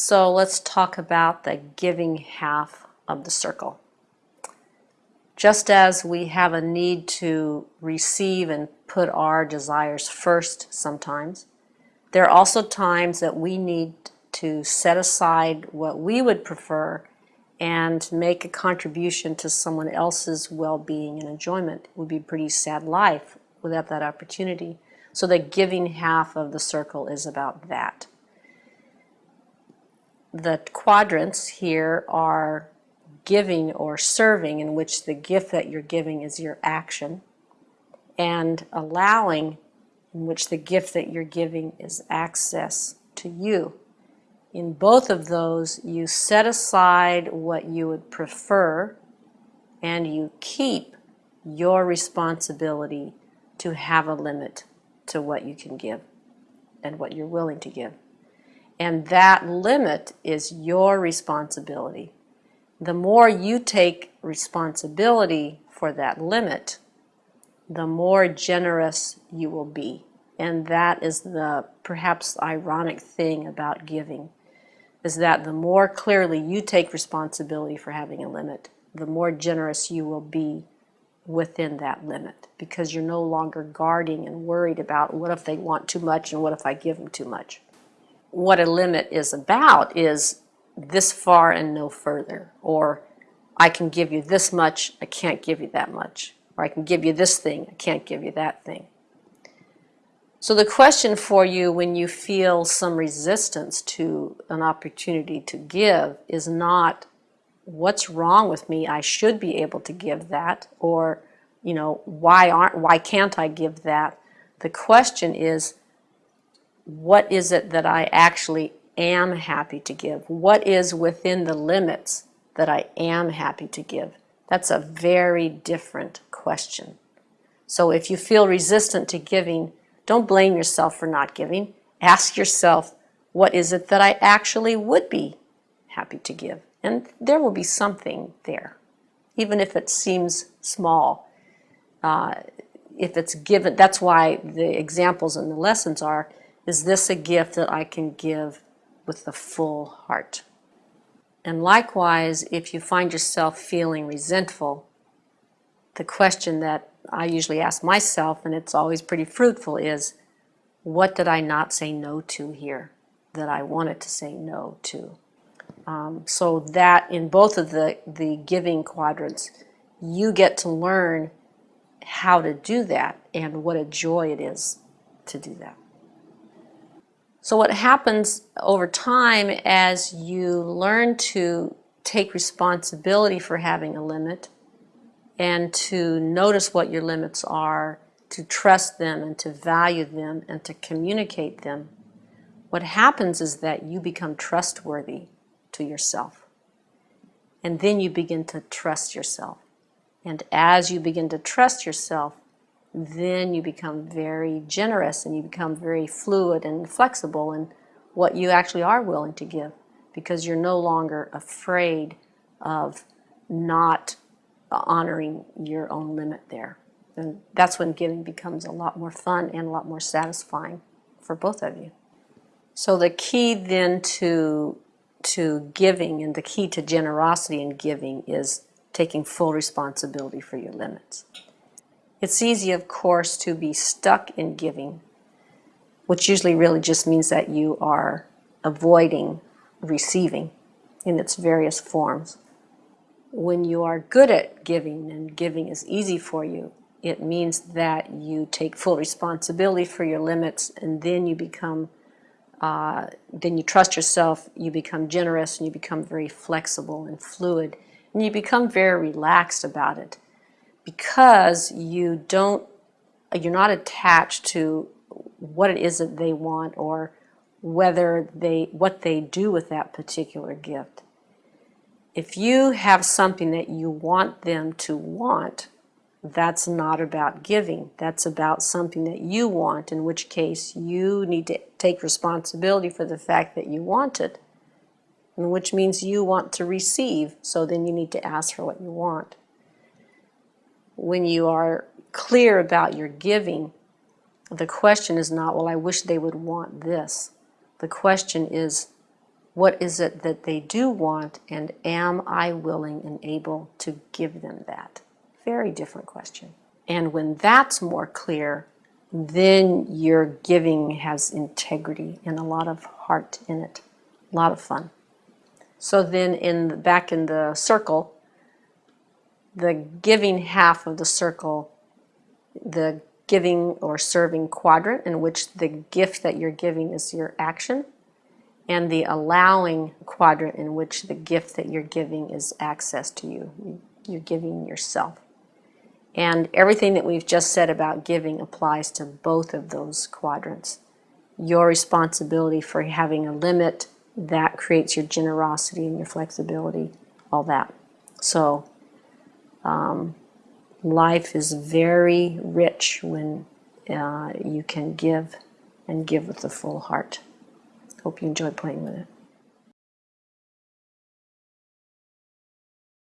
So let's talk about the giving half of the circle. Just as we have a need to receive and put our desires first sometimes, there are also times that we need to set aside what we would prefer and make a contribution to someone else's well-being and enjoyment. It would be a pretty sad life without that opportunity. So the giving half of the circle is about that. The quadrants here are giving or serving in which the gift that you're giving is your action and allowing in which the gift that you're giving is access to you. In both of those, you set aside what you would prefer and you keep your responsibility to have a limit to what you can give and what you're willing to give. And that limit is your responsibility. The more you take responsibility for that limit, the more generous you will be. And that is the perhaps ironic thing about giving, is that the more clearly you take responsibility for having a limit, the more generous you will be within that limit because you're no longer guarding and worried about what if they want too much and what if I give them too much. What a limit is about is this far and no further, or I can give you this much, I can't give you that much or I can give you this thing, I can't give you that thing. So the question for you when you feel some resistance to an opportunity to give is not what's wrong with me, I should be able to give that, or you know, why aren't why can't I give that? The question is what is it that I actually am happy to give? What is within the limits that I am happy to give? That's a very different question. So if you feel resistant to giving, don't blame yourself for not giving. Ask yourself, what is it that I actually would be happy to give? And there will be something there, even if it seems small. Uh, if it's given, that's why the examples and the lessons are, is this a gift that I can give with the full heart? And likewise, if you find yourself feeling resentful, the question that I usually ask myself, and it's always pretty fruitful, is what did I not say no to here that I wanted to say no to? Um, so that in both of the, the giving quadrants, you get to learn how to do that and what a joy it is to do that. So what happens over time as you learn to take responsibility for having a limit and to notice what your limits are, to trust them and to value them and to communicate them, what happens is that you become trustworthy to yourself. And then you begin to trust yourself. And as you begin to trust yourself, then you become very generous and you become very fluid and flexible in what you actually are willing to give because you're no longer afraid of not honoring your own limit there. And that's when giving becomes a lot more fun and a lot more satisfying for both of you. So the key then to, to giving and the key to generosity in giving is taking full responsibility for your limits. It's easy, of course, to be stuck in giving, which usually really just means that you are avoiding receiving in its various forms. When you are good at giving and giving is easy for you, it means that you take full responsibility for your limits and then you become, uh, then you trust yourself, you become generous and you become very flexible and fluid and you become very relaxed about it because you don't, you're not attached to what it is that they want or whether they, what they do with that particular gift. If you have something that you want them to want, that's not about giving. That's about something that you want, in which case you need to take responsibility for the fact that you want it, which means you want to receive, so then you need to ask for what you want when you are clear about your giving, the question is not, well, I wish they would want this. The question is, what is it that they do want, and am I willing and able to give them that? Very different question. And when that's more clear, then your giving has integrity and a lot of heart in it, a lot of fun. So then, in the, back in the circle, the giving half of the circle, the giving or serving quadrant, in which the gift that you're giving is your action, and the allowing quadrant, in which the gift that you're giving is access to you. You're giving yourself. And everything that we've just said about giving applies to both of those quadrants. Your responsibility for having a limit, that creates your generosity and your flexibility, all that. So, um, life is very rich when uh, you can give and give with a full heart. Hope you enjoy playing with it.